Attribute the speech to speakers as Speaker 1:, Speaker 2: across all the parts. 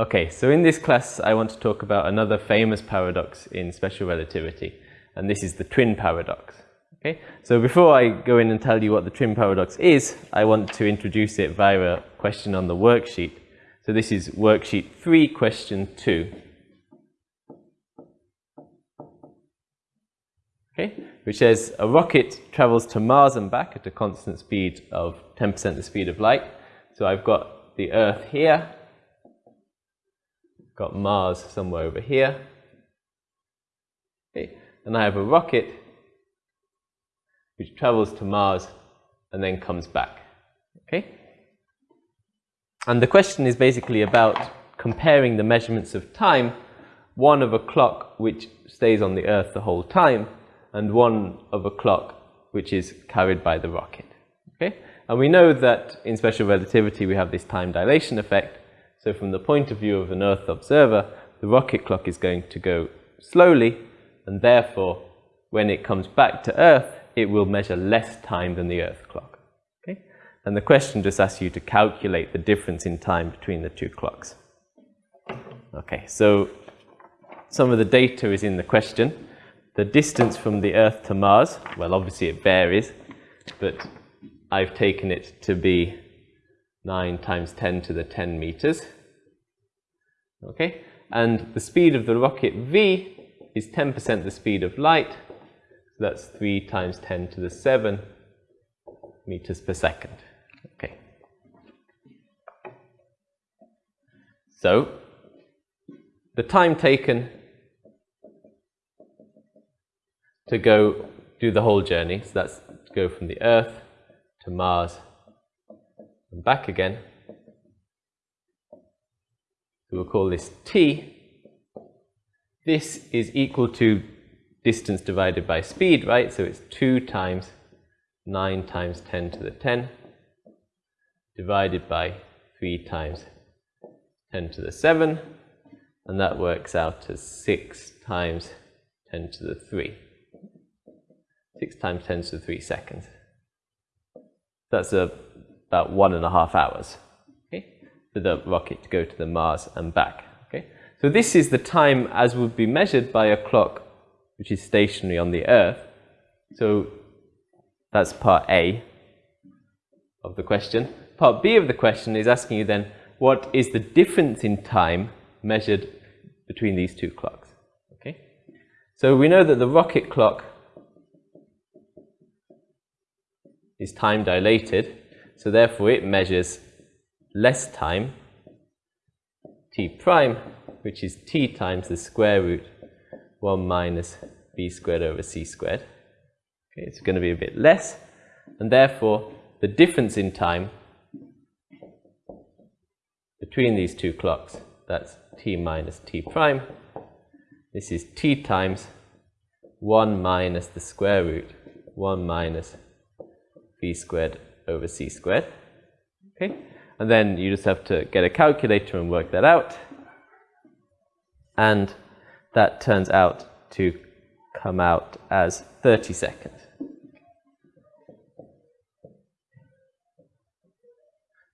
Speaker 1: Okay, so in this class I want to talk about another famous paradox in special relativity, and this is the twin paradox. Okay, so before I go in and tell you what the twin paradox is, I want to introduce it via a question on the worksheet. So this is worksheet 3, question 2. Okay, which says a rocket travels to Mars and back at a constant speed of 10% the speed of light. So I've got the Earth here, got Mars somewhere over here. Okay. And I have a rocket which travels to Mars and then comes back. Okay? And the question is basically about comparing the measurements of time, one of a clock which stays on the Earth the whole time, and one of a clock which is carried by the rocket. Okay? And we know that in special relativity we have this time dilation effect, so from the point of view of an Earth observer, the rocket clock is going to go slowly, and therefore, when it comes back to Earth, it will measure less time than the Earth clock. Okay? And the question just asks you to calculate the difference in time between the two clocks. Okay, so some of the data is in the question. The distance from the Earth to Mars, well, obviously it varies, but I've taken it to be 9 times 10 to the 10 meters. Okay, and the speed of the rocket v is 10% the speed of light. So that's 3 times 10 to the 7 meters per second. Okay. So, the time taken to go do the whole journey, so that's go from the Earth to Mars and back again. We'll call this t. This is equal to distance divided by speed, right? So it's 2 times 9 times 10 to the 10 divided by 3 times 10 to the 7 and that works out to 6 times 10 to the 3. 6 times 10 to the 3 seconds. That's a about one and a half hours okay, for the rocket to go to the Mars and back. Okay. So this is the time as would be measured by a clock which is stationary on the Earth. So that's part A of the question. Part B of the question is asking you then, what is the difference in time measured between these two clocks? Okay. So we know that the rocket clock is time dilated so therefore it measures less time, t prime, which is t times the square root 1 minus v squared over c squared. Okay, it's going to be a bit less, and therefore the difference in time between these two clocks, that's t minus t prime, this is t times 1 minus the square root 1 minus v squared over c squared. Okay, and then you just have to get a calculator and work that out. And that turns out to come out as 30 seconds.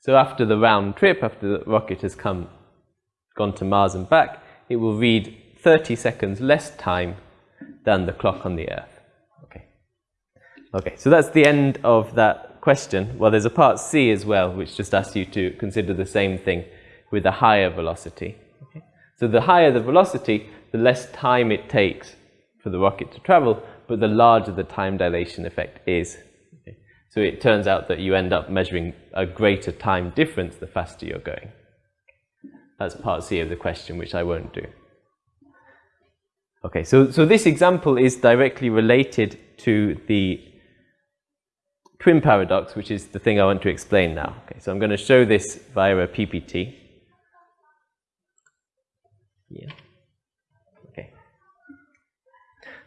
Speaker 1: So after the round trip, after the rocket has come, gone to Mars and back, it will read 30 seconds less time than the clock on the Earth. Okay. Okay, so that's the end of that question, well, there's a part C as well, which just asks you to consider the same thing with a higher velocity. Okay? So the higher the velocity, the less time it takes for the rocket to travel, but the larger the time dilation effect is. Okay? So it turns out that you end up measuring a greater time difference the faster you're going. That's part C of the question, which I won't do. Okay, so, so this example is directly related to the twin paradox, which is the thing I want to explain now. Okay, so I'm going to show this via a PPT. Yeah. Okay.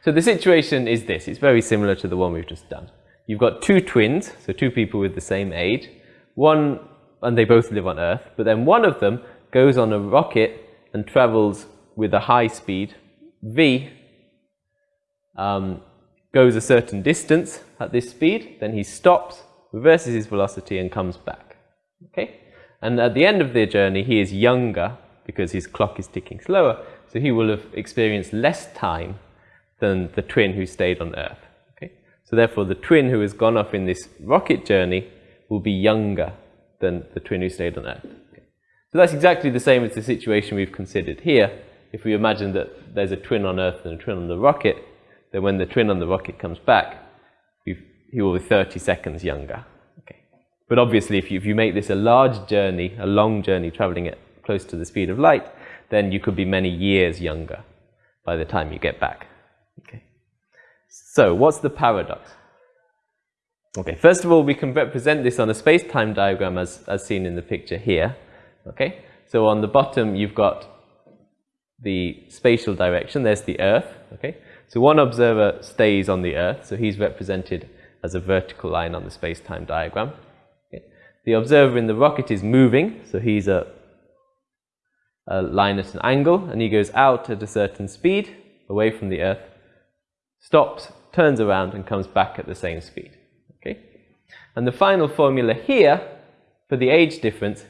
Speaker 1: So the situation is this. It's very similar to the one we've just done. You've got two twins, so two people with the same age. One, and they both live on Earth, but then one of them goes on a rocket and travels with a high speed, v, um, goes a certain distance at this speed, then he stops, reverses his velocity and comes back. Okay? And at the end of the journey, he is younger because his clock is ticking slower. So he will have experienced less time than the twin who stayed on Earth. Okay? So therefore, the twin who has gone off in this rocket journey will be younger than the twin who stayed on Earth. Okay? So that's exactly the same as the situation we've considered here. If we imagine that there's a twin on Earth and a twin on the rocket, then when the twin on the rocket comes back, he will be 30 seconds younger. Okay. But obviously, if you, if you make this a large journey, a long journey traveling at close to the speed of light, then you could be many years younger by the time you get back. Okay. So, what's the paradox? Okay, first of all, we can represent this on a space-time diagram as, as seen in the picture here. Okay, so on the bottom, you've got the spatial direction. There's the Earth. Okay, so one observer stays on the Earth, so he's represented as a vertical line on the space-time diagram. Okay. The observer in the rocket is moving, so he's a, a line at an angle, and he goes out at a certain speed, away from the Earth, stops, turns around, and comes back at the same speed. Okay? And the final formula here for the age difference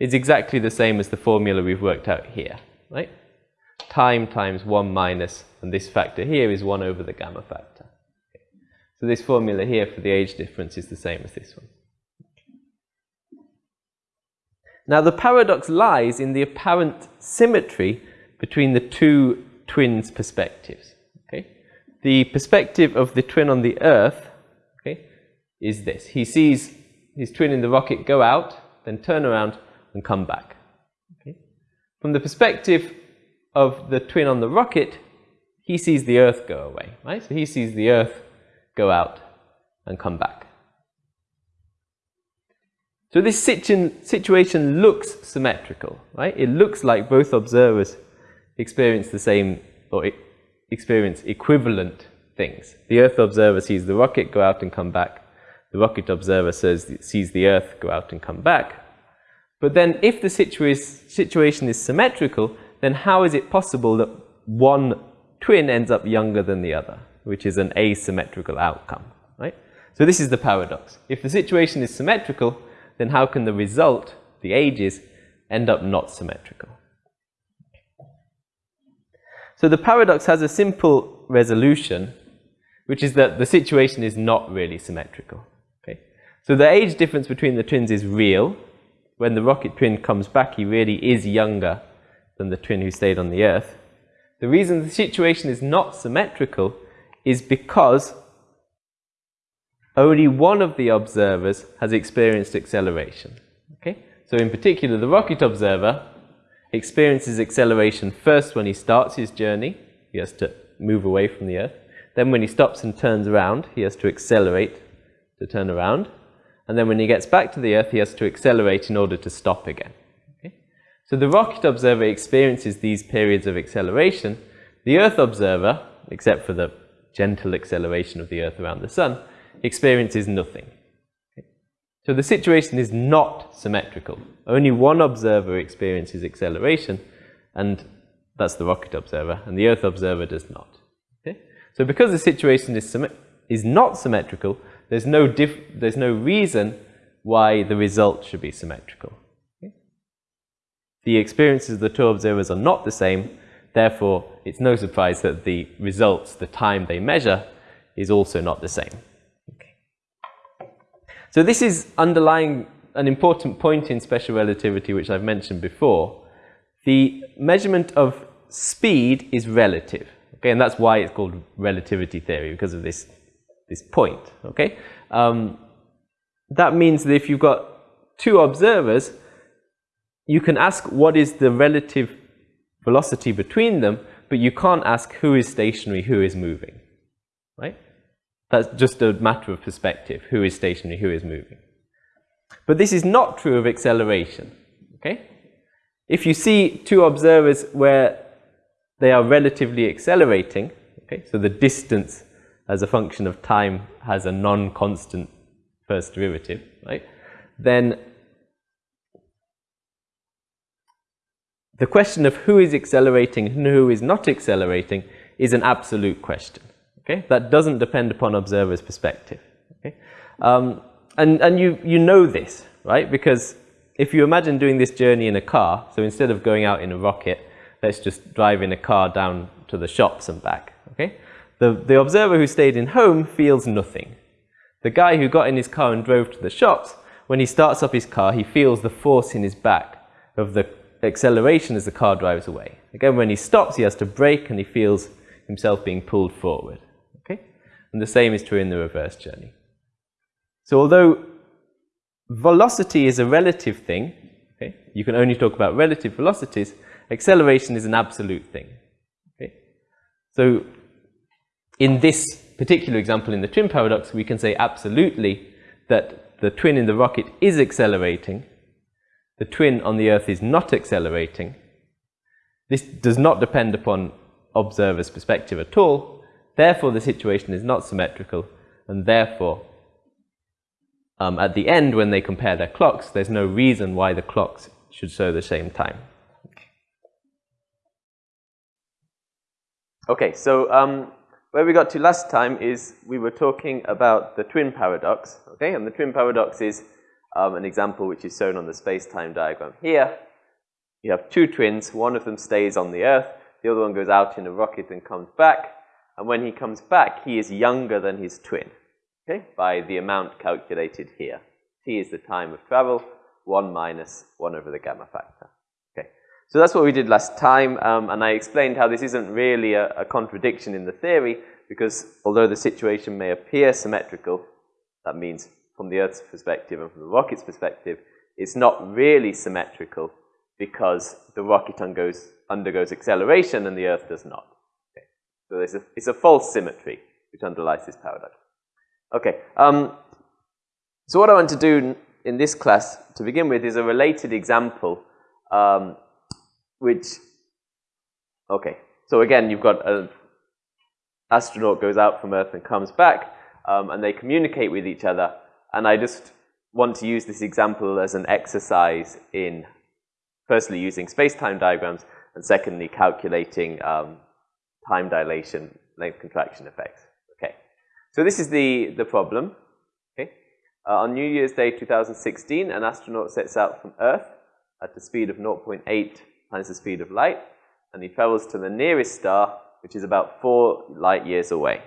Speaker 1: is exactly the same as the formula we've worked out here, right? Time times 1 minus, and this factor here is 1 over the gamma factor. So this formula here for the age difference is the same as this one. Now the paradox lies in the apparent symmetry between the two twins' perspectives. Okay? The perspective of the twin on the Earth okay, is this. He sees his twin in the rocket go out, then turn around and come back. Okay? From the perspective of the twin on the rocket, he sees the Earth go away. Right? So he sees the Earth go out and come back. So this situ situation looks symmetrical, right? It looks like both observers experience the same or experience equivalent things. The Earth observer sees the rocket go out and come back. The rocket observer says, sees the Earth go out and come back. But then if the situa situation is symmetrical, then how is it possible that one twin ends up younger than the other, which is an asymmetrical outcome, right? So this is the paradox. If the situation is symmetrical, then how can the result, the ages, end up not symmetrical? So the paradox has a simple resolution, which is that the situation is not really symmetrical. Okay? So the age difference between the twins is real. When the rocket twin comes back, he really is younger than the twin who stayed on the Earth. The reason the situation is not symmetrical is because only one of the observers has experienced acceleration. Okay? So in particular, the rocket observer experiences acceleration first when he starts his journey. He has to move away from the Earth. Then when he stops and turns around, he has to accelerate to turn around. And then when he gets back to the Earth, he has to accelerate in order to stop again. So the rocket observer experiences these periods of acceleration. The Earth observer, except for the gentle acceleration of the Earth around the Sun, experiences nothing. So the situation is not symmetrical. Only one observer experiences acceleration, and that's the rocket observer, and the Earth observer does not. Okay? So because the situation is, is not symmetrical, there's no, there's no reason why the result should be symmetrical. Okay? The experiences of the two observers are not the same, therefore it's no surprise that the results, the time they measure, is also not the same. So this is underlying an important point in special relativity which I've mentioned before. The measurement of speed is relative. Okay, and that's why it's called relativity theory because of this this point. Okay, um, that means that if you've got two observers, you can ask what is the relative velocity between them, but you can't ask who is stationary, who is moving. Right? That's just a matter of perspective, who is stationary, who is moving. But this is not true of acceleration, okay? If you see two observers where they are relatively accelerating, okay, so the distance as a function of time has a non-constant first derivative, right, then the question of who is accelerating and who is not accelerating is an absolute question. Okay? That doesn't depend upon observer's perspective. Okay? Um, and and you, you know this, right? Because if you imagine doing this journey in a car, so instead of going out in a rocket, let's just drive in a car down to the shops and back. Okay? The, the observer who stayed in home feels nothing. The guy who got in his car and drove to the shops, when he starts up his car, he feels the force in his back of the acceleration as the car drives away. Again, when he stops, he has to brake and he feels himself being pulled forward. Okay? And the same is true in the reverse journey. So although velocity is a relative thing, okay, you can only talk about relative velocities, acceleration is an absolute thing. Okay? So in this particular example in the twin paradox, we can say absolutely that the twin in the rocket is accelerating, the twin on the Earth is not accelerating. This does not depend upon observer's perspective at all. Therefore, the situation is not symmetrical, and therefore, um, at the end, when they compare their clocks, there's no reason why the clocks should show the same time. Okay, so um, where we got to last time is we were talking about the twin paradox, okay? And the twin paradox is um, an example which is shown on the space-time diagram here. You have two twins, one of them stays on the Earth, the other one goes out in a rocket and comes back, and when he comes back, he is younger than his twin. Okay, by the amount calculated here. T is the time of travel, 1 minus 1 over the gamma factor. Okay, so that's what we did last time, um, and I explained how this isn't really a, a contradiction in the theory, because although the situation may appear symmetrical, that means from the Earth's perspective and from the rocket's perspective, it's not really symmetrical because the rocket undergoes, undergoes acceleration and the Earth does not. Okay. So a, it's a false symmetry which underlies this paradox. Okay, um, so what I want to do in this class to begin with is a related example um, which, okay, so again you've got an astronaut goes out from Earth and comes back um, and they communicate with each other and I just want to use this example as an exercise in firstly using space-time diagrams and secondly calculating um, time dilation length contraction effects. Okay, so this is the, the problem. Okay. Uh, on New Year's Day 2016, an astronaut sets out from Earth at the speed of 0.8 times the speed of light, and he travels to the nearest star, which is about four light years away.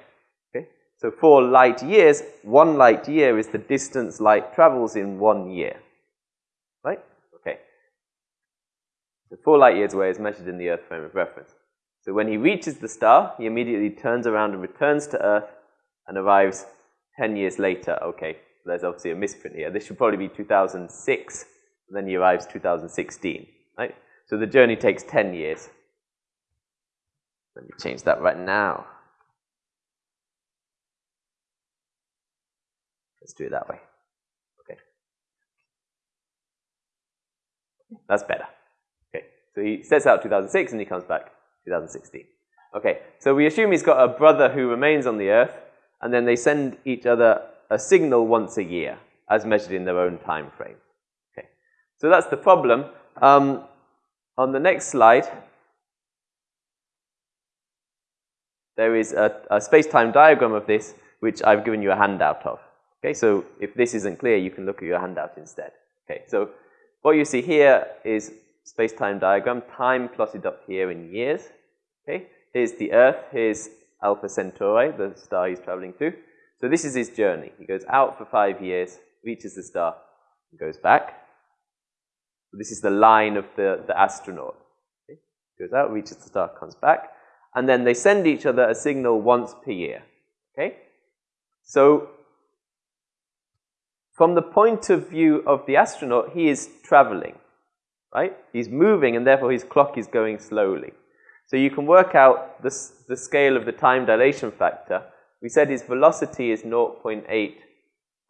Speaker 1: So four light years, one light year is the distance light travels in one year. Right? Okay. So four light years away is measured in the Earth frame of reference. So when he reaches the star, he immediately turns around and returns to Earth and arrives 10 years later. Okay, there's obviously a misprint here. This should probably be 2006, and then he arrives 2016, right? So the journey takes 10 years. Let me change that right now. Let's do it that way. Okay. That's better. Okay, so he sets out 2006 and he comes back 2016. Okay, so we assume he's got a brother who remains on the earth and then they send each other a signal once a year, as measured in their own time frame. Okay. So that's the problem. Um, on the next slide, there is a, a space-time diagram of this, which I've given you a handout of. Okay, so if this isn't clear, you can look at your handout instead. Okay, so what you see here is space-time diagram, time plotted up here in years. Okay, here's the Earth, here's Alpha Centauri, the star he's traveling to. So this is his journey. He goes out for five years, reaches the star, and goes back. This is the line of the, the astronaut. Okay? Goes out, reaches the star, comes back. And then they send each other a signal once per year. Okay? So, from the point of view of the astronaut, he is traveling. Right? He's moving, and therefore his clock is going slowly. So you can work out the, the scale of the time dilation factor. We said his velocity is 0.8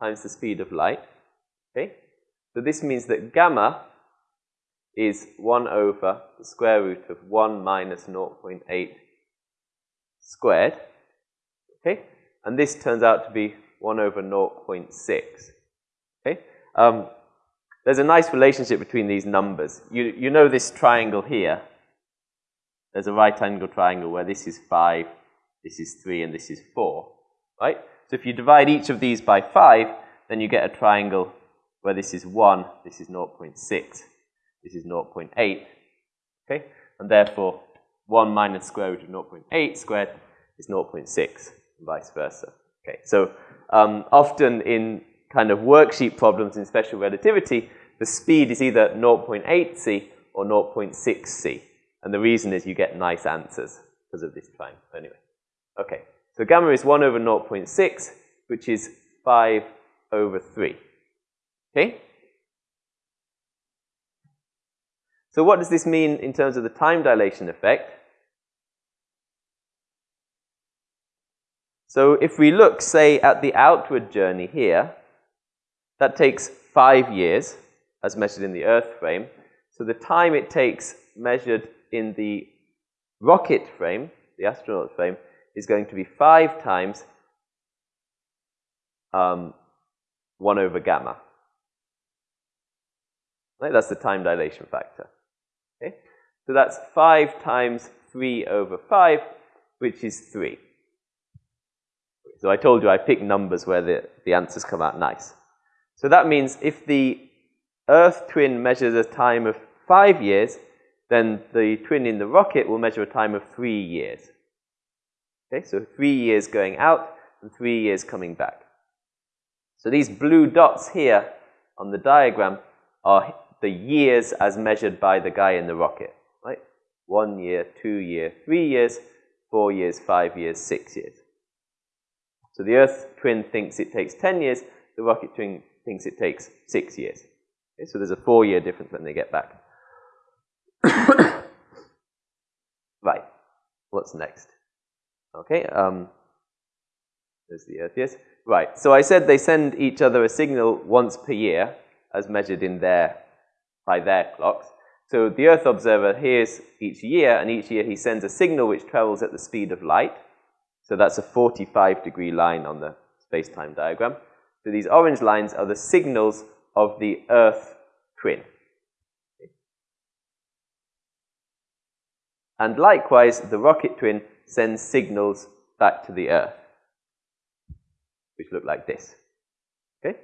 Speaker 1: times the speed of light. Okay? So this means that gamma is 1 over the square root of 1 minus 0.8 squared. Okay? And this turns out to be 1 over 0.6. Um, there's a nice relationship between these numbers. You, you know this triangle here there's a right angle triangle where this is 5, this is 3, and this is 4, right? So if you divide each of these by 5, then you get a triangle where this is 1, this is 0.6, this is 0.8, okay? And therefore, 1 minus square root of 0.8 squared is 0.6, and vice versa. Okay, so um, often in kind of worksheet problems in special relativity, the speed is either 0.8c or 0.6c. And the reason is you get nice answers because of this time. Anyway, okay. So gamma is 1 over 0.6, which is 5 over 3. Okay? So what does this mean in terms of the time dilation effect? So if we look, say, at the outward journey here, that takes five years, as measured in the Earth frame. So the time it takes measured in the rocket frame, the astronaut frame, is going to be 5 times um, 1 over gamma. Right? That's the time dilation factor. Okay? So that's 5 times 3 over 5, which is 3. So I told you I pick numbers where the, the answers come out nice. So that means if the Earth twin measures a time of 5 years, then the twin in the rocket will measure a time of three years. Okay, so three years going out and three years coming back. So these blue dots here on the diagram are the years as measured by the guy in the rocket, right? One year, two year, three years, four years, five years, six years. So the Earth twin thinks it takes 10 years, the rocket twin thinks it takes six years. Okay, so there's a four year difference when they get back. right. What's next? Okay. Um, there's the Earth, yes. Right. So I said they send each other a signal once per year, as measured in their by their clocks. So the Earth observer hears each year, and each year he sends a signal which travels at the speed of light. So that's a 45 degree line on the space-time diagram. So these orange lines are the signals of the Earth twin. And likewise, the rocket twin sends signals back to the Earth, which look like this. Okay?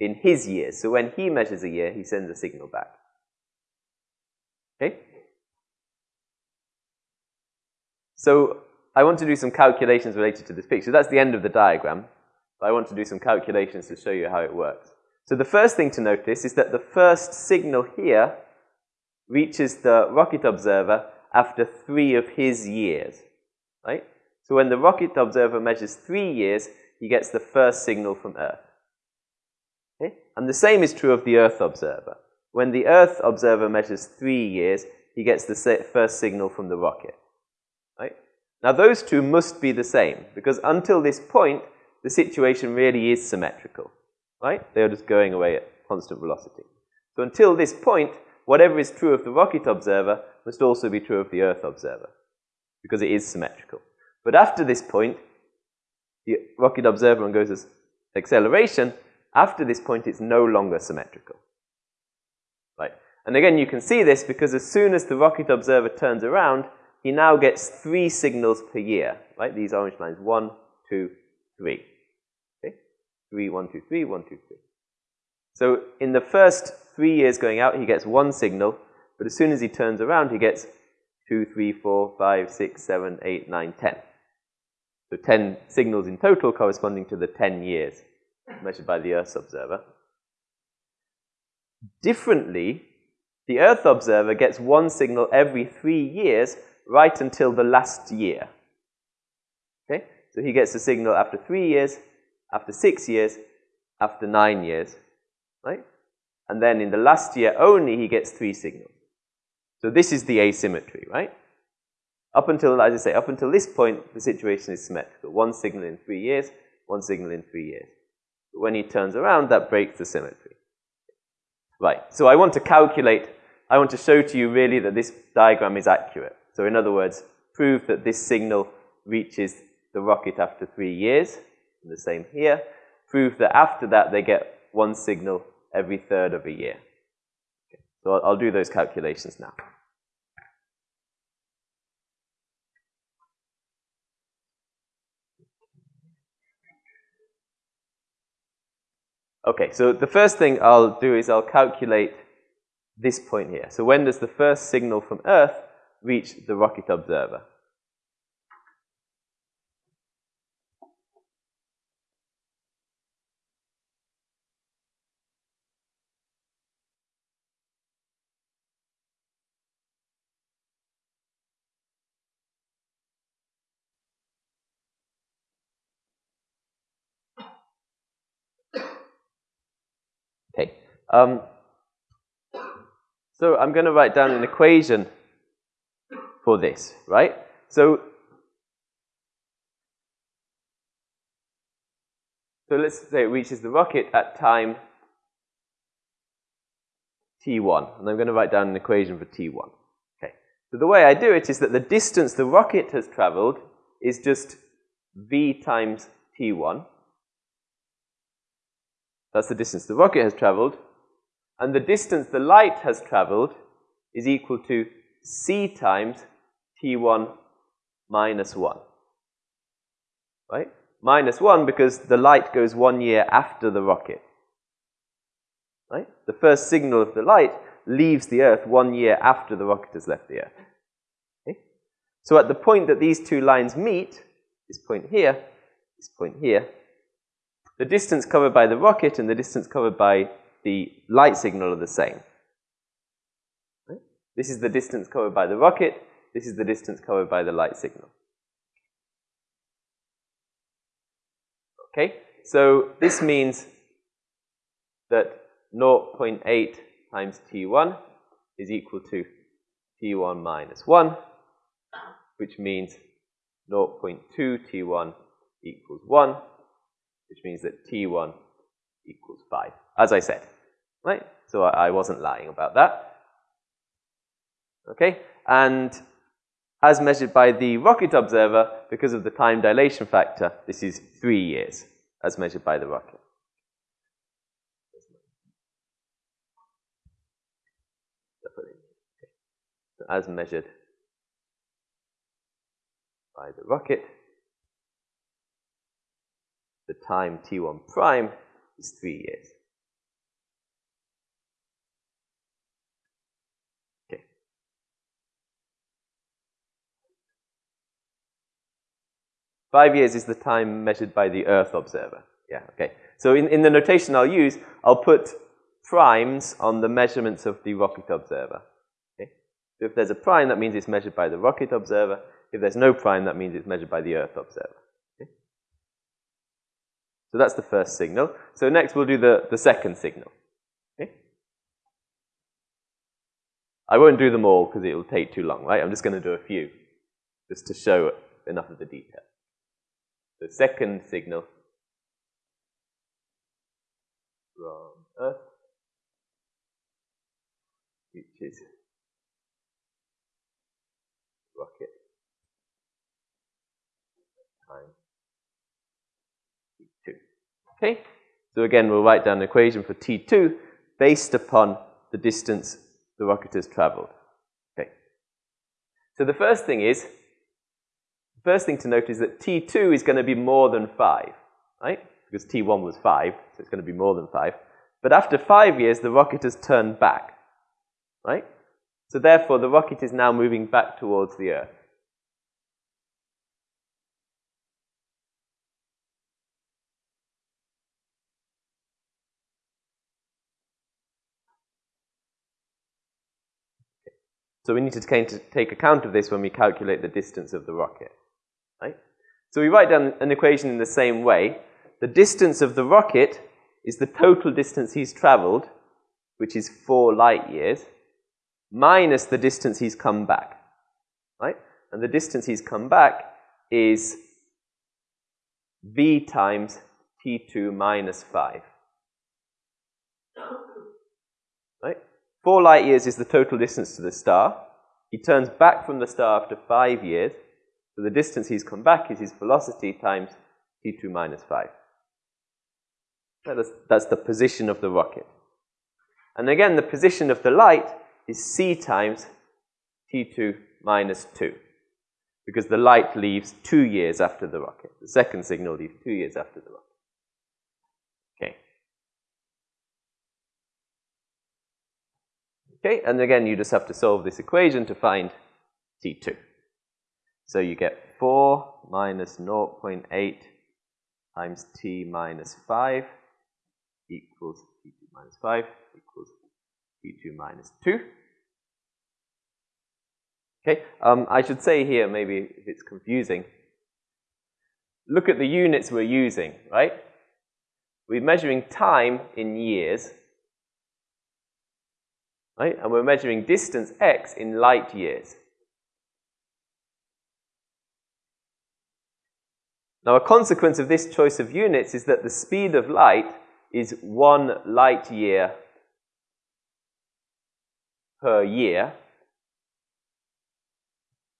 Speaker 1: In his years. So when he measures a year, he sends a signal back. Okay? So I want to do some calculations related to this picture. That's the end of the diagram. But I want to do some calculations to show you how it works. So the first thing to notice is that the first signal here reaches the rocket observer after three of his years, right? So when the rocket observer measures three years, he gets the first signal from Earth. Okay? And the same is true of the Earth observer. When the Earth observer measures three years, he gets the first signal from the rocket. Right? Now those two must be the same, because until this point, the situation really is symmetrical. Right? They are just going away at constant velocity. So until this point, whatever is true of the rocket observer must also be true of the Earth observer, because it is symmetrical. But after this point, the rocket observer undergoes acceleration. After this point, it's no longer symmetrical. Right? And again, you can see this because as soon as the rocket observer turns around, he now gets three signals per year. Right? These orange lines, one, two, three. Three, one, two, three, one, two, three. So in the first three years going out, he gets one signal. But as soon as he turns around, he gets 2, 3, 4, 5, 6, 7, 8, 9, 10. So 10 signals in total corresponding to the 10 years measured by the Earth observer. Differently, the Earth observer gets one signal every three years right until the last year. Okay? So he gets a signal after three years, after six years, after nine years. Right? And then in the last year only, he gets three signals. So this is the asymmetry, right? Up until, as I say, up until this point, the situation is symmetrical. One signal in three years, one signal in three years. But when he turns around, that breaks the symmetry. Right, so I want to calculate, I want to show to you really that this diagram is accurate. So in other words, prove that this signal reaches the rocket after three years, and the same here. Prove that after that they get one signal every third of a year. Okay. So I'll, I'll do those calculations now. Okay, so the first thing I'll do is I'll calculate this point here. So when does the first signal from Earth reach the rocket observer? Okay. Um, so I'm going to write down an equation for this, right? So, so let's say it reaches the rocket at time t1, and I'm going to write down an equation for t1. Okay. So the way I do it is that the distance the rocket has traveled is just v times t1. That's the distance the rocket has traveled. And the distance the light has traveled is equal to c times t1 minus 1. Right? Minus 1 because the light goes one year after the rocket. Right? The first signal of the light leaves the Earth one year after the rocket has left the Earth. Okay? So at the point that these two lines meet, this point here, this point here, the distance covered by the rocket and the distance covered by the light signal are the same. This is the distance covered by the rocket. This is the distance covered by the light signal. Okay, so this means that 0.8 times t1 is equal to t1 minus 1, which means 0.2 t1 equals 1, which means that t1 equals 5, as I said. Right? So I, I wasn't lying about that. Okay? And as measured by the rocket observer, because of the time dilation factor, this is three years, as measured by the rocket. So as measured by the rocket, the time t1 prime is three years. Five years is the time measured by the Earth observer. Yeah, okay. So in, in the notation I'll use, I'll put primes on the measurements of the rocket observer. Okay? So if there's a prime, that means it's measured by the rocket observer. If there's no prime, that means it's measured by the Earth observer. Okay? So that's the first signal. So next we'll do the, the second signal. Okay? I won't do them all because it will take too long, right? I'm just going to do a few just to show enough of the detail. The second signal from Earth, which is rocket time T2. Okay? So again, we'll write down an equation for T2 based upon the distance the rocket has traveled. Okay. So the first thing is, first thing to note is that T2 is going to be more than 5, right? Because T1 was 5, so it's going to be more than 5. But after 5 years, the rocket has turned back, right? So therefore, the rocket is now moving back towards the Earth. So we need to take account of this when we calculate the distance of the rocket. Right? So we write down an equation in the same way. The distance of the rocket is the total distance he's traveled, which is 4 light years, minus the distance he's come back. Right? And the distance he's come back is v times t2 minus 5. Right? Four light years is the total distance to the star. He turns back from the star after five years. So the distance he's come back is his velocity times t2 minus 5. That's, that's the position of the rocket. And again, the position of the light is c times t2 minus 2 because the light leaves two years after the rocket. The second signal leaves two years after the rocket. Okay. Okay, and again, you just have to solve this equation to find T2. So you get 4 minus 0.8 times T minus 5 equals T2 minus 5 equals T2 minus 2. Okay, um, I should say here, maybe if it's confusing, look at the units we're using, right? We're measuring time in years, right? And we're measuring distance x in light years. Now, a consequence of this choice of units is that the speed of light is one light year per year.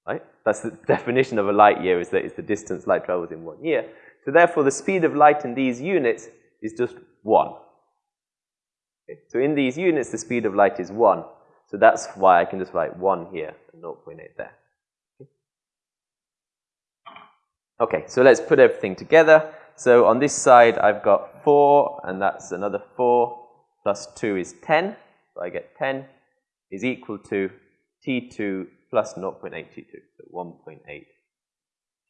Speaker 1: Right? That's the definition of a light year, is that it's the distance light travels in one year. So therefore, the speed of light in these units is just 1. Okay? So in these units, the speed of light is 1. So that's why I can just write 1 here and 0.8 there. Okay, so let's put everything together. So on this side, I've got 4, and that's another 4, plus 2 is 10. So I get 10 is equal to T2 plus 0.8 T2, so 1.8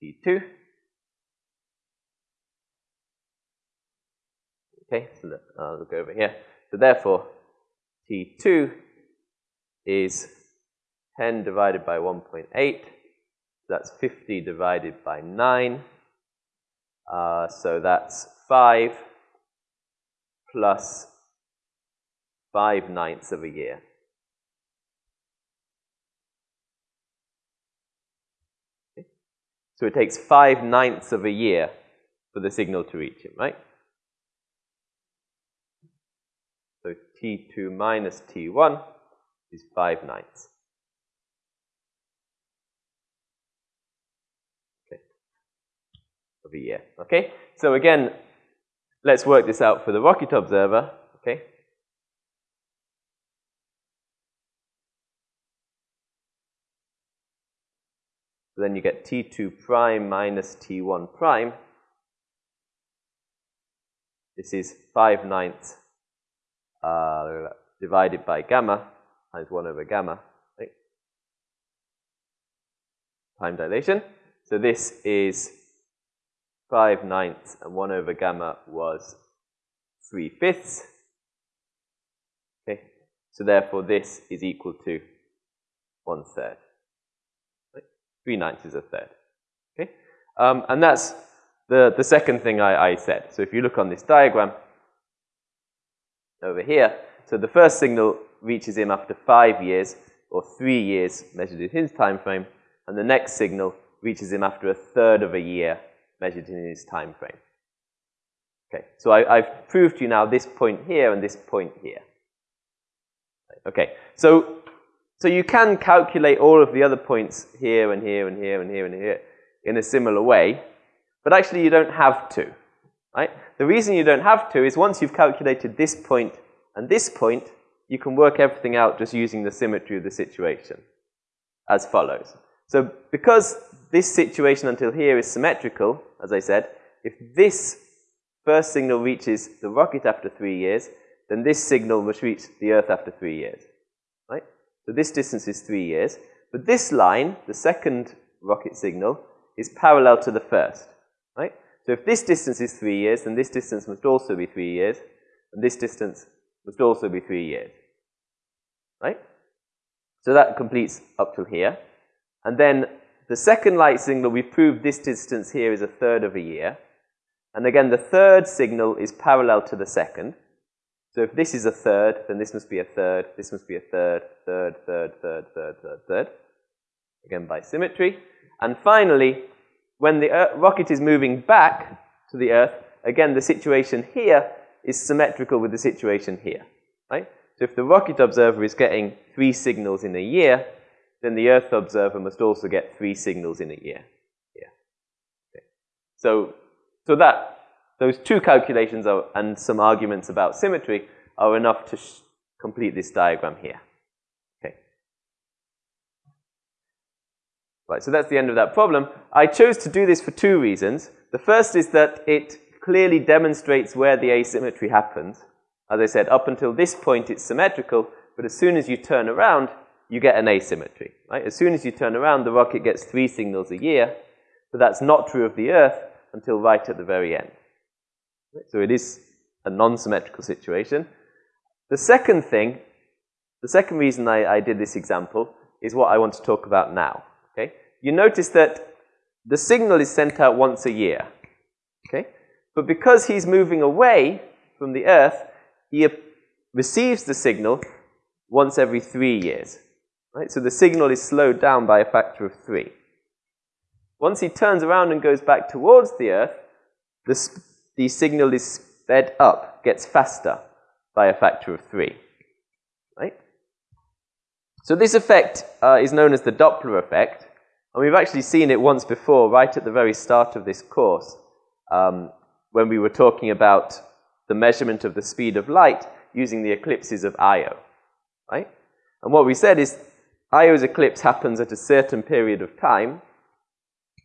Speaker 1: T2. Okay, so that, uh, I'll look over here. So therefore, T2 is 10 divided by 1.8 that's 50 divided by 9. Uh, so that's 5 plus 5 ninths of a year. Okay. So it takes 5 ninths of a year for the signal to reach him, right? So T2 minus T1 is 5 ninths. Year. Okay? So again, let's work this out for the rocket observer. Okay? So then you get T2 prime minus T1 prime. This is 5 ninths uh, divided by gamma times 1 over gamma. Right? Time dilation. So this is 5 ninths and 1 over gamma was 3 fifths. Okay, so therefore this is equal to 1 third. Right? 3 ninths is a third. Okay, um, and that's the, the second thing I, I said. So if you look on this diagram over here, so the first signal reaches him after 5 years, or 3 years measured in his time frame, and the next signal reaches him after a third of a year measured in his time frame. Okay, so I, have proved to you now this point here and this point here. Okay, so, so you can calculate all of the other points here and here and here and here and here in a similar way, but actually you don't have to. Right? The reason you don't have to is once you've calculated this point and this point, you can work everything out just using the symmetry of the situation as follows. So because this situation until here is symmetrical, as I said, if this first signal reaches the rocket after three years, then this signal must reach the Earth after three years. Right? So this distance is three years. But this line, the second rocket signal, is parallel to the first. Right? So if this distance is three years, then this distance must also be three years, and this distance must also be three years. Right? So that completes up to here. And then the second light signal, we've proved this distance here is a third of a year. And again, the third signal is parallel to the second. So if this is a third, then this must be a third, this must be a third, third, third, third, third, third, third. Again, by symmetry. And finally, when the Earth, rocket is moving back to the Earth, again, the situation here is symmetrical with the situation here. Right? So if the rocket observer is getting three signals in a year, then the Earth observer must also get three signals in a year. Yeah. Okay. So, so that, those two calculations are, and some arguments about symmetry are enough to complete this diagram here. Okay. Right, so that's the end of that problem. I chose to do this for two reasons. The first is that it clearly demonstrates where the asymmetry happens. As I said, up until this point it's symmetrical, but as soon as you turn around, you get an asymmetry. Right? As soon as you turn around, the rocket gets three signals a year, but that's not true of the Earth until right at the very end. So it is a non-symmetrical situation. The second thing, the second reason I, I did this example is what I want to talk about now. Okay? You notice that the signal is sent out once a year. Okay? But because he's moving away from the Earth, he receives the signal once every three years. Right? So the signal is slowed down by a factor of three. Once he turns around and goes back towards the Earth, the, the signal is sped up, gets faster by a factor of three. Right? So this effect uh, is known as the Doppler effect, and we've actually seen it once before, right at the very start of this course, um, when we were talking about the measurement of the speed of light using the eclipses of Io. Right? And what we said is Io's eclipse happens at a certain period of time,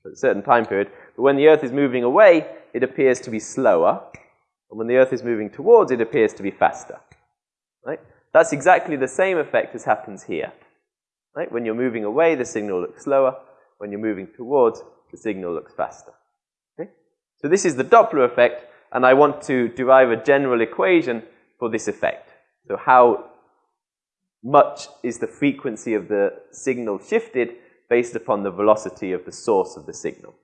Speaker 1: at a certain time period, but when the Earth is moving away, it appears to be slower, and when the Earth is moving towards, it appears to be faster. Right? That's exactly the same effect as happens here. Right? When you're moving away, the signal looks slower. When you're moving towards, the signal looks faster. Okay? So this is the Doppler effect, and I want to derive a general equation for this effect. So how much is the frequency of the signal shifted based upon the velocity of the source of the signal.